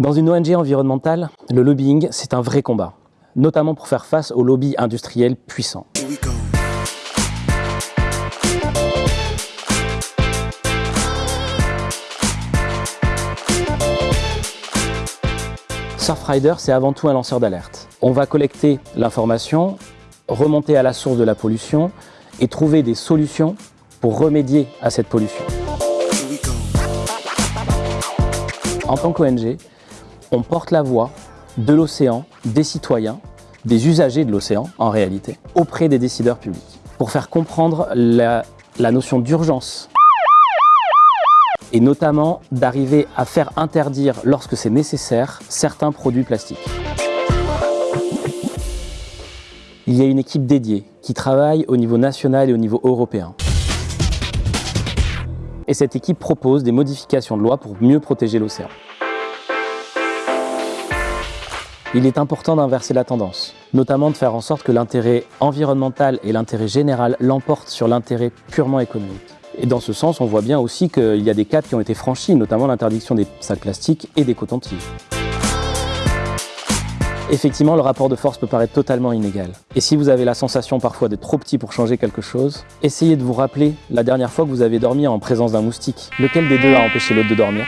Dans une ONG environnementale, le lobbying, c'est un vrai combat, notamment pour faire face aux lobbies industriels puissants. Surfrider, c'est avant tout un lanceur d'alerte. On va collecter l'information, remonter à la source de la pollution et trouver des solutions pour remédier à cette pollution. En tant qu'ONG, on porte la voix de l'océan, des citoyens, des usagers de l'océan en réalité, auprès des décideurs publics, pour faire comprendre la, notion d'urgence et notamment d'arriver à faire interdire, lorsque c'est nécessaire, certains produits plastiques. Il y a une équipe dédiée qui travaille au niveau national et au niveau européen. Et cette équipe propose des modifications de loi pour mieux protéger l'océan. Il est important d'inverser la tendance, notamment de faire en sorte que l'intérêt environnemental et l'intérêt général l'emportent sur l'intérêt purement économique. Et dans ce sens, on voit bien aussi qu'il y a des caps qui ont été franchis, notamment l'interdiction des sacs plastiques et des cotons-tiges. Effectivement, le rapport de force peut paraître totalement inégal. Et si vous avez la sensation parfois d'être trop petit pour changer quelque chose, essayez de vous rappeler la dernière fois que vous avez dormi en présence d'un moustique. Lequel des deux a empêché l'autre de dormir?